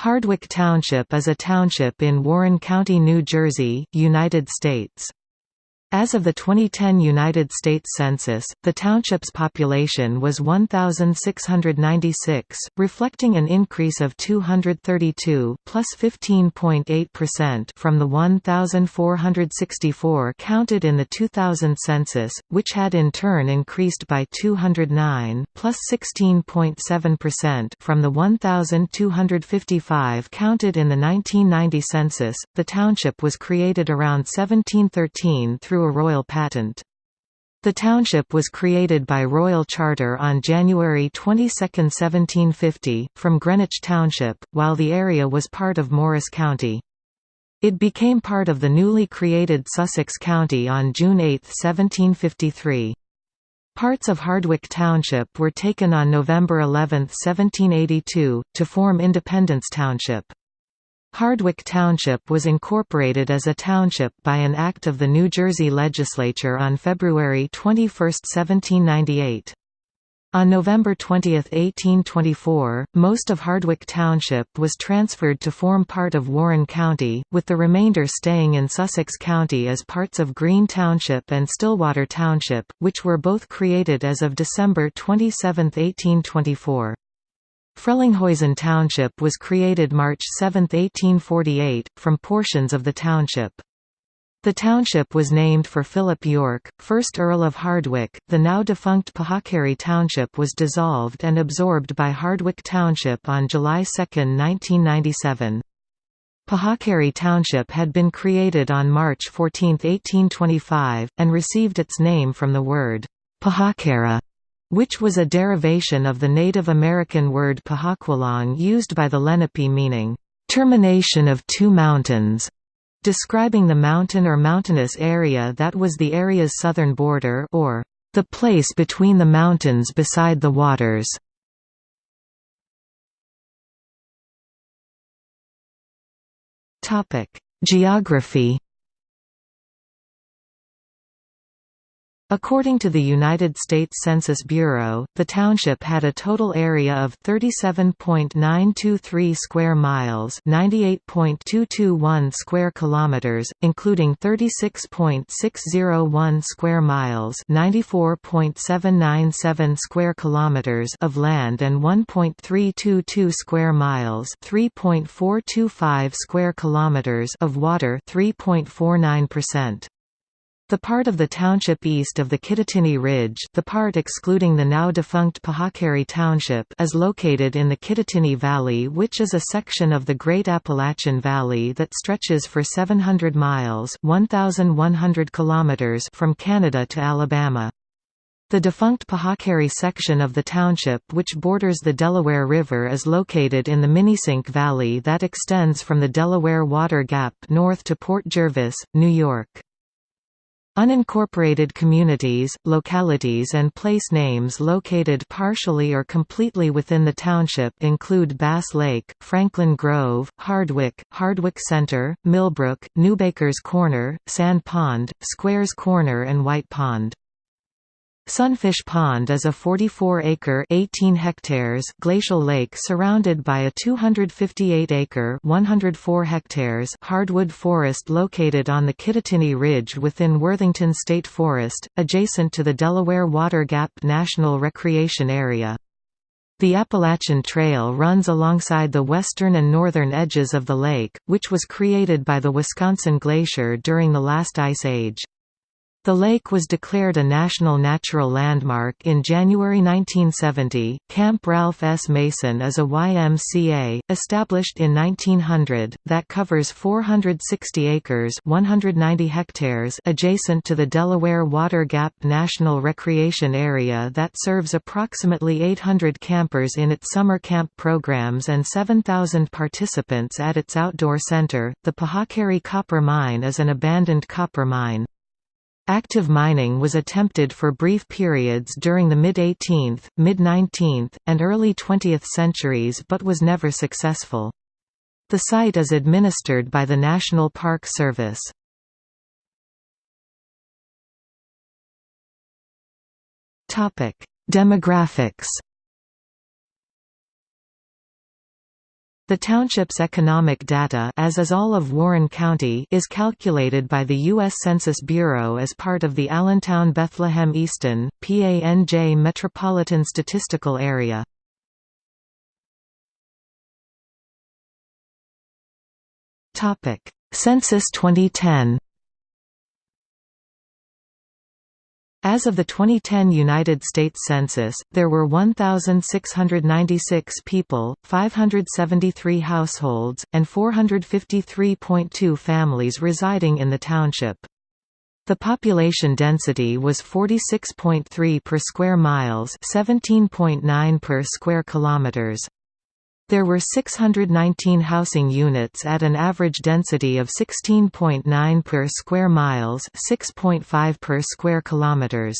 Hardwick Township is a township in Warren County, New Jersey, United States. As of the 2010 United States Census, the township's population was 1,696, reflecting an increase of 232 plus 15.8% from the 1,464 counted in the 2000 census, which had in turn increased by 209 plus 16.7% from the 1,255 counted in the 1990 census. The township was created around 1713 through through a royal patent. The township was created by royal charter on January 22, 1750, from Greenwich Township, while the area was part of Morris County. It became part of the newly created Sussex County on June 8, 1753. Parts of Hardwick Township were taken on November 11, 1782, to form Independence Township. Hardwick Township was incorporated as a township by an act of the New Jersey Legislature on February 21, 1798. On November 20, 1824, most of Hardwick Township was transferred to form part of Warren County, with the remainder staying in Sussex County as parts of Green Township and Stillwater Township, which were both created as of December 27, 1824. Frelinghuysen Township was created March 7, 1848, from portions of the township. The township was named for Philip Yorke, 1st Earl of Hardwicke. The now defunct Pahaquarry Township was dissolved and absorbed by Hardwick Township on July 2, 1997. Pahaquarry Township had been created on March 14, 1825, and received its name from the word Pahokara, which was a derivation of the Native American word Pahaqualong used by the Lenape meaning, "...termination of two mountains", describing the mountain or mountainous area that was the area's southern border or, "...the place between the mountains beside the waters". Geography According to the United States Census Bureau, the township had a total area of 37.923 square miles, 98.221 square kilometers, including 36.601 square miles, 94.797 square kilometers of land and 1.322 square miles, 3.425 square kilometers of water, 3.49%. The part of the township east of the Kittatinny Ridge the part excluding the now-defunct Pahaquarry Township is located in the Kittatinny Valley which is a section of the Great Appalachian Valley that stretches for 700 miles 1,100 kilometers from Canada to Alabama. The defunct Pahaquarry section of the township which borders the Delaware River is located in the Minisink Valley that extends from the Delaware Water Gap north to Port Jervis, New York. Unincorporated communities, localities and place names located partially or completely within the township include Bass Lake, Franklin Grove, Hardwick, Hardwick Center, Millbrook, Newbaker's Corner, Sand Pond, Squares Corner and White Pond. Sunfish Pond is a 44-acre (18 hectares) glacial lake surrounded by a 258-acre (104 hectares) hardwood forest located on the Kittatinny Ridge within Worthington State Forest, adjacent to the Delaware Water Gap National Recreation Area. The Appalachian Trail runs alongside the western and northern edges of the lake, which was created by the Wisconsin Glacier during the last ice age. The lake was declared a National Natural Landmark in January 1970. Camp Ralph S. Mason is a YMCA, established in 1900, that covers 460 acres 190 hectares adjacent to the Delaware Water Gap National Recreation Area that serves approximately 800 campers in its summer camp programs and 7,000 participants at its outdoor center. The Pahaquarry Copper Mine is an abandoned copper mine. Active mining was attempted for brief periods during the mid-18th, mid-19th, and early 20th centuries but was never successful. The site is administered by the National Park Service. Demographics. The township's economic data as is all of Warren County is calculated by the U.S. Census Bureau as part of the Allentown-Bethlehem-Easton, PANJ Metropolitan Statistical Area. Census 2010 As of the 2010 United States Census, there were 1,696 people, 573 households, and 453.2 families residing in the township. The population density was 46.3 per square miles 17.9 per square kilometers. There were 619 housing units at an average density of 16.9 per square miles, 6.5 per square kilometers.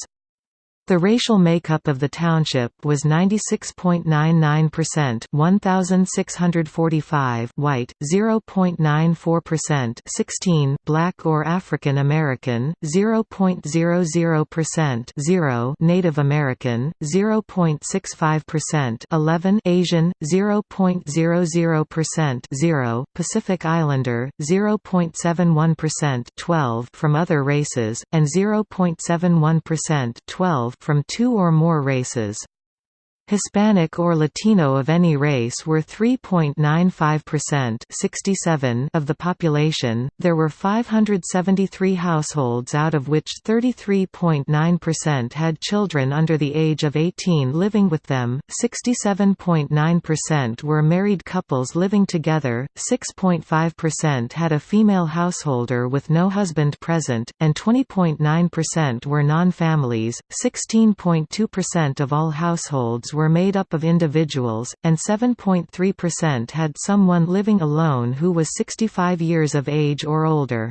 The racial makeup of the township was 96.99% 1645 white, 0.94% 16 black or African American, 0.00% 0 Native American, 0.65% 11 Asian, 0.00% 0 Pacific Islander, 0.71% 12 from other races, and 0.71% 12 from two or more races. Hispanic or Latino of any race were 3.95% 67 of the population. There were 573 households out of which 33.9% had children under the age of 18 living with them, 67.9% were married couples living together, 6.5% had a female householder with no husband present, and 20.9% were non-families. 16.2% of all households were made up of individuals, and 7.3% had someone living alone who was 65 years of age or older.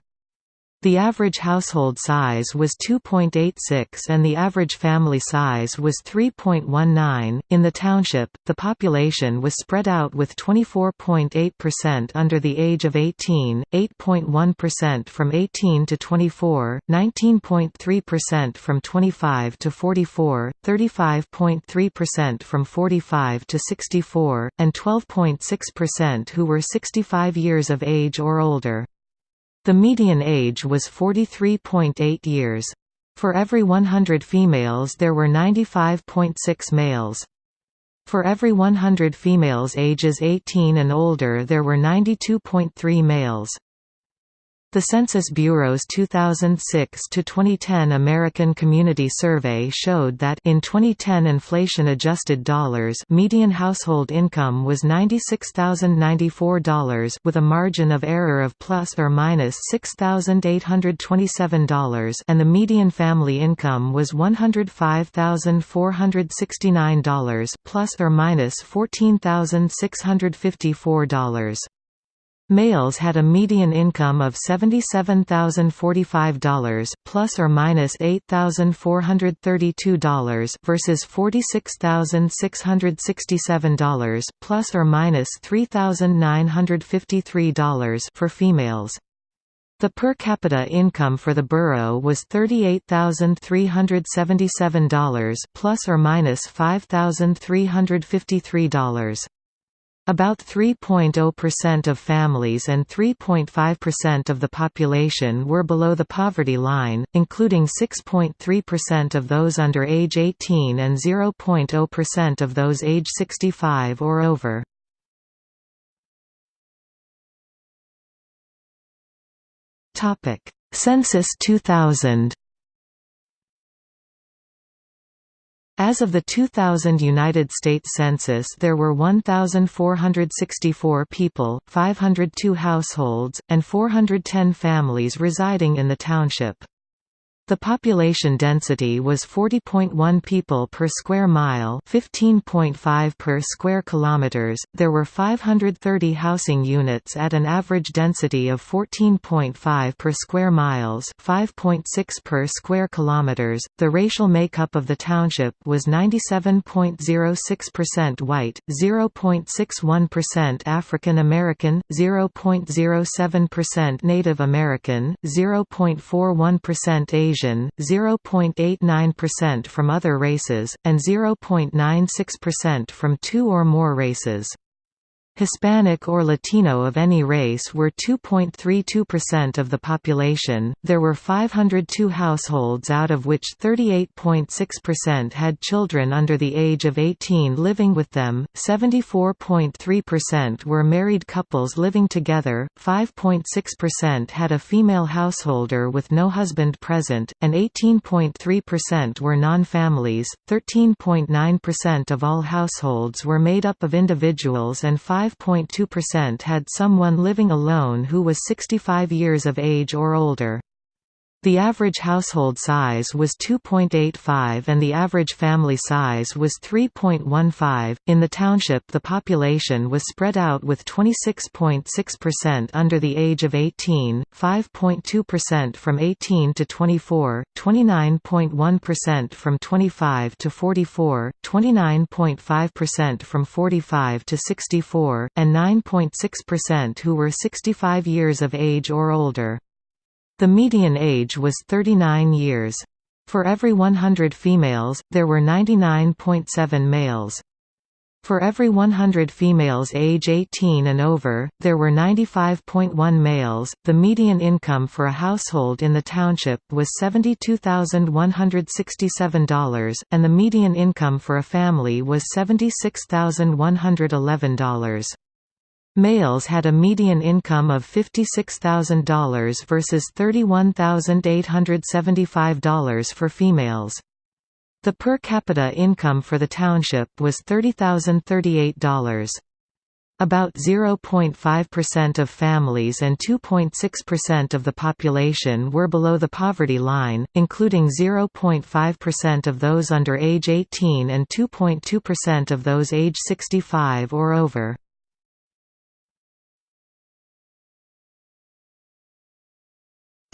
The average household size was 2.86 and the average family size was 3.19. In the township, the population was spread out with 24.8% under the age of 18, 8.1% from 18 to 24, 19.3% from 25 to 44, 35.3% from 45 to 64, and 12.6% who were 65 years of age or older. The median age was 43.8 years. For every 100 females there were 95.6 males. For every 100 females ages 18 and older there were 92.3 males. The Census Bureau's 2006 to 2010 American Community Survey showed that in 2010 inflation-adjusted dollars median household income was $96,094 with a margin of error of plus or minus $6,827 and the median family income was $105,469 plus or minus $14,654. Males had a median income of $77,045 plus or minus $8,432 versus $46,667 plus or minus $3,953 for females. The per capita income for the borough was $38,377 plus or minus $5,353. About 3.0% of families and 3.5% of the population were below the poverty line, including 6.3% of those under age 18 and 0.0% of those age 65 or over. Census 2000 As of the 2000 United States Census there were 1,464 people, 502 households, and 410 families residing in the township. The population density was 40.1 people per square mile, 15.5 per square kilometers. There were 530 housing units at an average density of 14.5 per square miles, 5.6 per square kilometers. The racial makeup of the township was 97.06% white, 0.61% African American, 0.07% Native American, 0.41% Asian Asian, 0.89% from other races, and 0.96% from two or more races. Hispanic or Latino of any race were 2.32% of the population. There were 502 households out of which 38.6% had children under the age of 18 living with them, 74.3% were married couples living together, 5.6% had a female householder with no husband present, and 18.3% were non-families. 13.9% of all households were made up of individuals and 5 5.2% had someone living alone who was 65 years of age or older. The average household size was 2.85 and the average family size was 3.15. In the township, the population was spread out with 26.6% under the age of 18, 5.2% from 18 to 24, 29.1% from 25 to 44, 29.5% from 45 to 64, and 9.6% who were 65 years of age or older. The median age was 39 years. For every 100 females, there were 99.7 males. For every 100 females age 18 and over, there were 95.1 males. The median income for a household in the township was $72,167, and the median income for a family was $76,111. Males had a median income of $56,000 versus $31,875 for females. The per capita income for the township was $30,038. About 0.5% of families and 2.6% of the population were below the poverty line, including 0.5% of those under age 18 and 2.2% of those age 65 or over.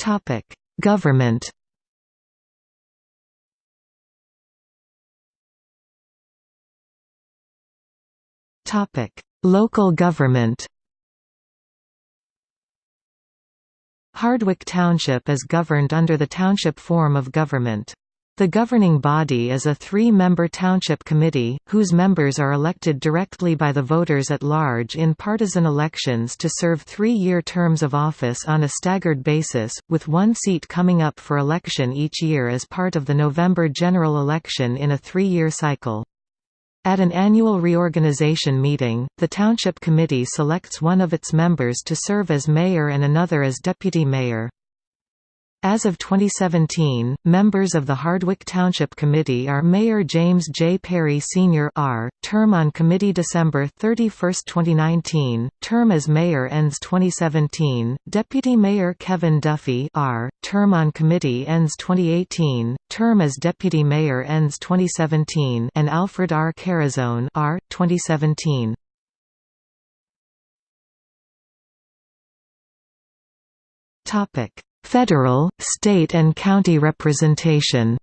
Topic: Government. Topic: Local government. Hardwick Township is governed under the township form of government. The governing body is a three-member township committee, whose members are elected directly by the voters at large in partisan elections to serve three-year terms of office on a staggered basis, with one seat coming up for election each year as part of the November general election in a three-year cycle. At an annual reorganization meeting, the Township Committee selects one of its members to serve as mayor and another as deputy mayor. As of 2017, members of the Hardwick Township Committee are Mayor James J. Perry Sr. R., term on committee December 31, 2019, term as mayor ends 2017, Deputy Mayor Kevin Duffy R., term on committee ends 2018, term as deputy mayor ends 2017 and Alfred R. Carazone R., 2017. Topic Federal, state and county representation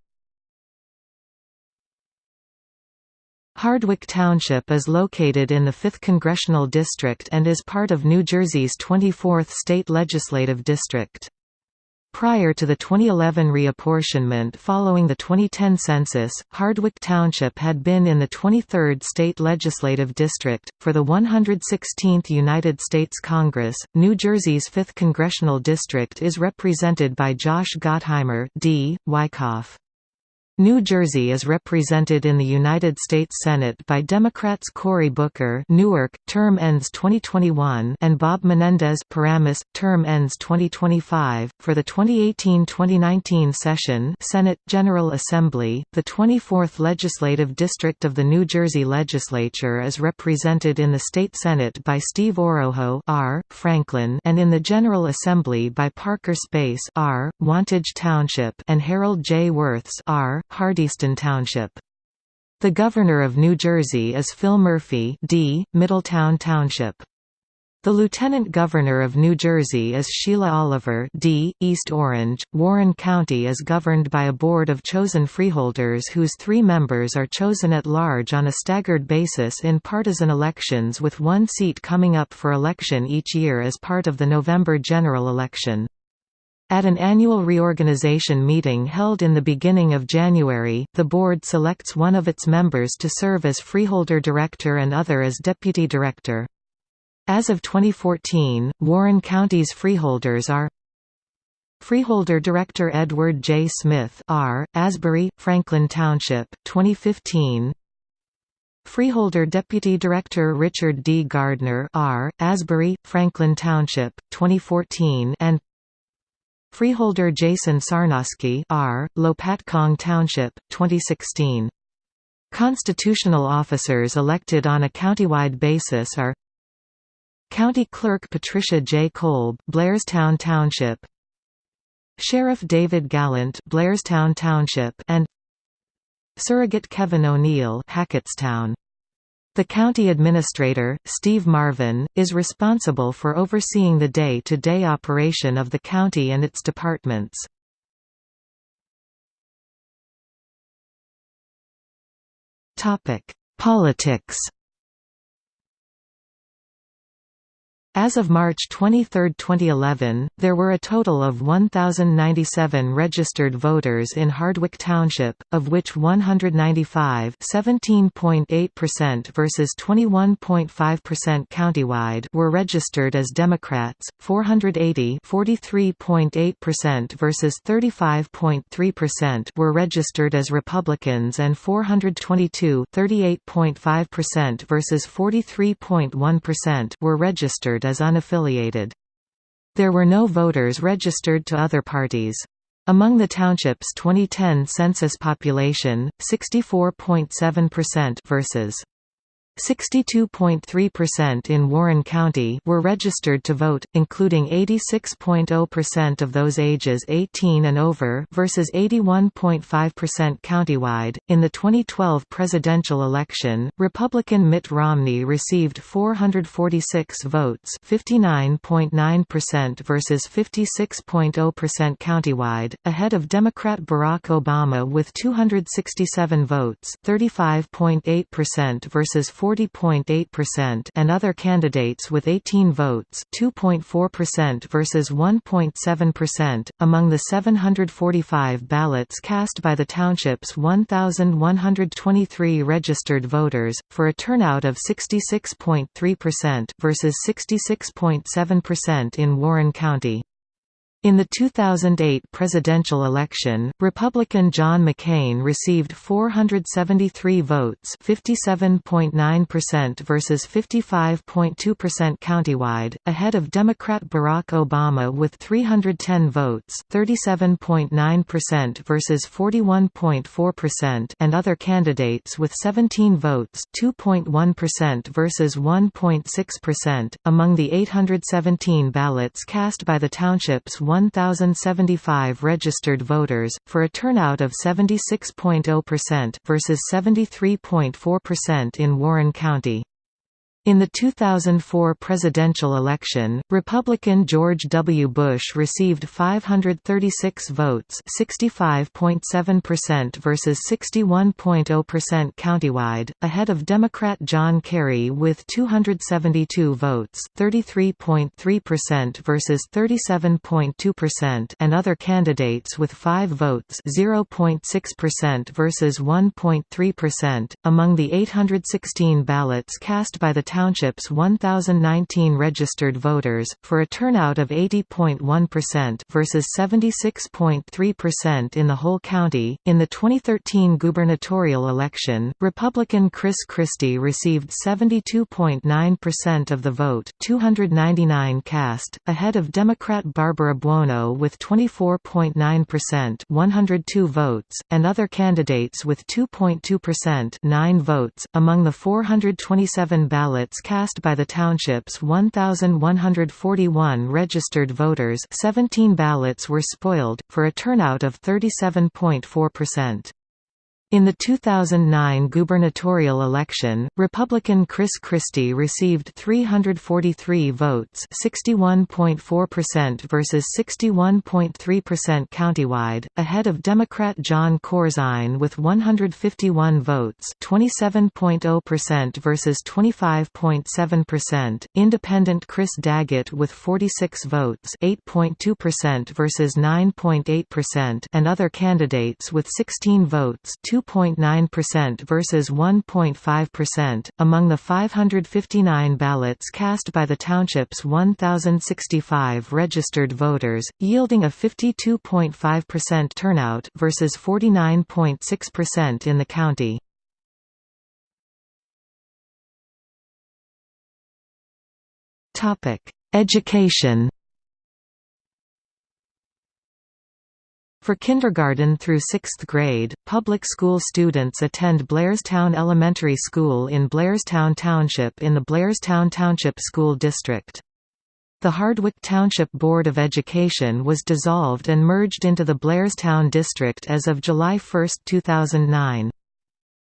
Hardwick Township is located in the 5th Congressional District and is part of New Jersey's 24th state legislative district. Prior to the 2011 reapportionment following the 2010 census, Hardwick Township had been in the 23rd State Legislative District. For the 116th United States Congress, New Jersey's 5th Congressional District is represented by Josh Gottheimer D. Wyckoff. New Jersey is represented in the United States Senate by Democrats Cory Booker Newark, term ends 2021 and Bob Menendez Paramus, term ends 2025. For the 2018-2019 session Senate, General Assembly, the 24th Legislative District of the New Jersey Legislature is represented in the State Senate by Steve Oroho R. Franklin and in the General Assembly by Parker Space R. Wantage Township and Harold J. Wirths R. Hardyston Township. The Governor of New Jersey is Phil Murphy D. Middletown Township. The Lieutenant Governor of New Jersey is Sheila Oliver D. East Orange. Warren County is governed by a board of chosen freeholders whose three members are chosen at large on a staggered basis in partisan elections with one seat coming up for election each year as part of the November general election. At an annual reorganization meeting held in the beginning of January, the board selects one of its members to serve as freeholder director and other as deputy director. As of 2014, Warren County's freeholders are Freeholder Director Edward J. Smith R., Asbury, Franklin Township, 2015 Freeholder Deputy Director Richard D. Gardner R., Asbury, Franklin Township, 2014 and Freeholder Jason Sarnosky R., Lopatcong Township, 2016 Constitutional officers elected on a countywide basis are County Clerk Patricia J. Kolb Blairstown Township Sheriff David Gallant Blairstown Township and Surrogate Kevin O'Neill Hackettstown the county administrator, Steve Marvin, is responsible for overseeing the day-to-day -day operation of the county and its departments. Politics As of March 23, 2011, there were a total of 1,097 registered voters in Hardwick Township, of which 195 17.8% versus 21.5% countywide were registered as Democrats, 480 43.8% versus 35.3% were registered as Republicans and 422 38.5% versus 43.1% were registered as unaffiliated. There were no voters registered to other parties. Among the township's 2010 census population, 64.7% versus 62.3% in Warren County were registered to vote, including 86.0% of those ages 18 and over versus 81.5% countywide. In the 2012 presidential election, Republican Mitt Romney received 446 votes, 59.9% versus 56.0% countywide, ahead of Democrat Barack Obama with 267 votes, 35.8% versus 40.8% and other candidates with 18 votes 2.4% versus 1.7%. Among the 745 ballots cast by the township's 1,123 registered voters, for a turnout of 66.3% versus 66.7% in Warren County. In the 2008 presidential election, Republican John McCain received 473 votes 57.9% versus 55.2% countywide, ahead of Democrat Barack Obama with 310 votes 37.9% versus 41.4% and other candidates with 17 votes 2.1% versus 1.6%. Among the 817 ballots cast by the township's 1,075 registered voters, for a turnout of 76.0% versus 73.4% in Warren County. In the 2004 presidential election, Republican George W. Bush received 536 votes 65.7% versus 61.0% countywide, ahead of Democrat John Kerry with 272 votes 33.3% versus 37.2% and other candidates with 5 votes 0.6% versus 1.3%. Among the 816 ballots cast by the Township's 1,019 registered voters, for a turnout of 80.1% versus 76.3% in the whole county. In the 2013 gubernatorial election, Republican Chris Christie received 72.9% of the vote, 299 cast, ahead of Democrat Barbara Buono with 24.9%, 102 votes, and other candidates with 2.2%, 9 votes. Among the 427 ballots ballots cast by the township's 1,141 registered voters 17 ballots were spoiled, for a turnout of 37.4%. In the 2009 gubernatorial election, Republican Chris Christie received 343 votes 61.4% versus 61.3% countywide, ahead of Democrat Jon Corzine with 151 votes 27.0% versus 25.7%, Independent Chris Daggett with 46 votes 8.2% versus 9.8% and other candidates with 16 votes 2 2.9% versus 1.5%, among the 559 ballots cast by the township's 1,065 registered voters, yielding a 52.5% turnout versus 49.6% in the county. Education For kindergarten through sixth grade, public school students attend Blairstown Elementary School in Blairstown Township in the Blairstown Township School District. The Hardwick Township Board of Education was dissolved and merged into the Blairstown District as of July 1, 2009.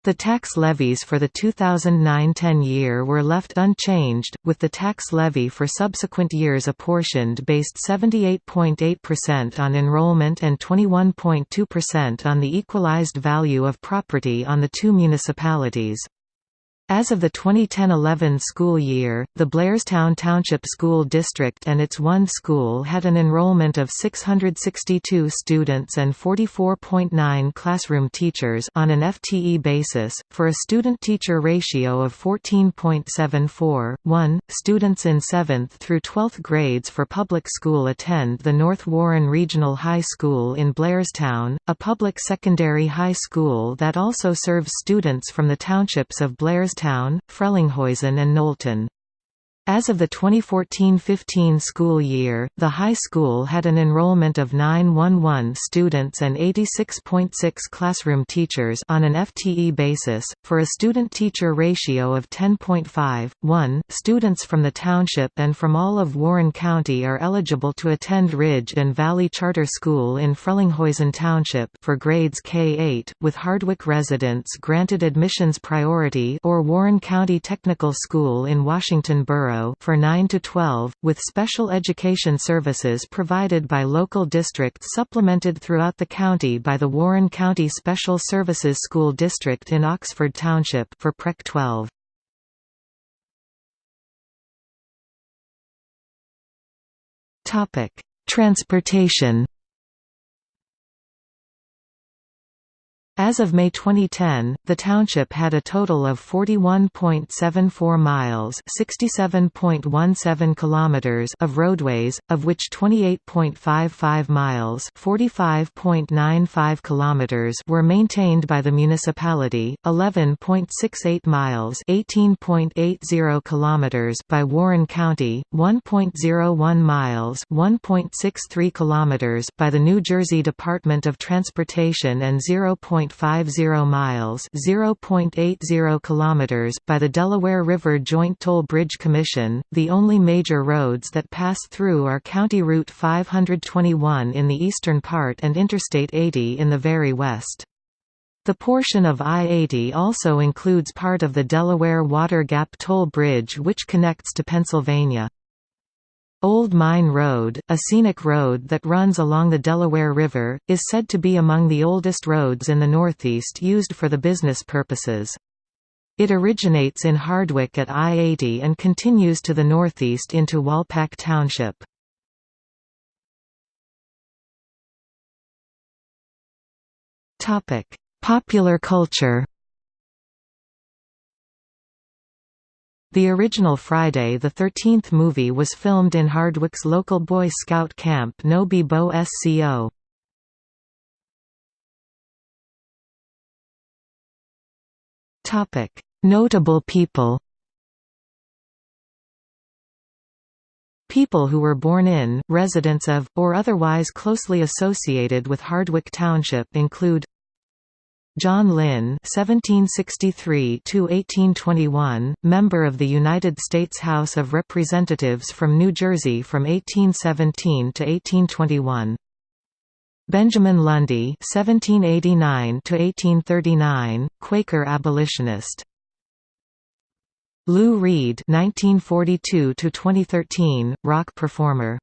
The tax levies for the 2009–10 year were left unchanged, with the tax levy for subsequent years apportioned based 78.8% on enrollment and 21.2% on the equalized value of property on the two municipalities. As of the 2010–11 school year, the Blairstown Township School District and its one school had an enrollment of 662 students and 44.9 classroom teachers on an FTE basis, for a student-teacher ratio of 14.74. 1. Students in 7th through 12th grades for public school attend the North Warren Regional High School in Blairstown, a public secondary high school that also serves students from the townships of Blairstown Town, Frelinghuysen and Knowlton. As of the 2014–15 school year, the high school had an enrollment of 911 students and 86.6 classroom teachers on an FTE basis, for a student-teacher ratio of 10.5. 1. Students from the township and from all of Warren County are eligible to attend Ridge and Valley Charter School in Frelinghuysen Township for grades K-8, with Hardwick residents granted admissions priority or Warren County Technical School in Washington Borough for 9 to 12, with special education services provided by local districts supplemented throughout the county by the Warren County Special Services School District in Oxford Township for Prec 12. Topic: Transportation As of May 2010, the township had a total of 41.74 miles (67.17 kilometers) of roadways, of which 28.55 miles (45.95 kilometers) were maintained by the municipality, 11.68 miles (18.80 kilometers) by Warren County, 1.01 miles (1.63 kilometers) by the New Jersey Department of Transportation and 0. 0.50 miles (0.80 kilometers) by the Delaware River Joint Toll Bridge Commission. The only major roads that pass through are County Route 521 in the eastern part and Interstate 80 in the very west. The portion of I-80 also includes part of the Delaware Water Gap Toll Bridge which connects to Pennsylvania. Old Mine Road, a scenic road that runs along the Delaware River, is said to be among the oldest roads in the Northeast used for the business purposes. It originates in Hardwick at I-80 and continues to the northeast into Walpack Township. Popular culture The original Friday the 13th movie was filmed in Hardwick's local Boy Scout camp Nobi Bo Sco. Notable people People who were born in, residents of, or otherwise closely associated with Hardwick Township include John Linn (1763–1821), member of the United States House of Representatives from New Jersey from 1817 to 1821. Benjamin Lundy (1789–1839), Quaker abolitionist. Lou Reed (1942–2013), rock performer.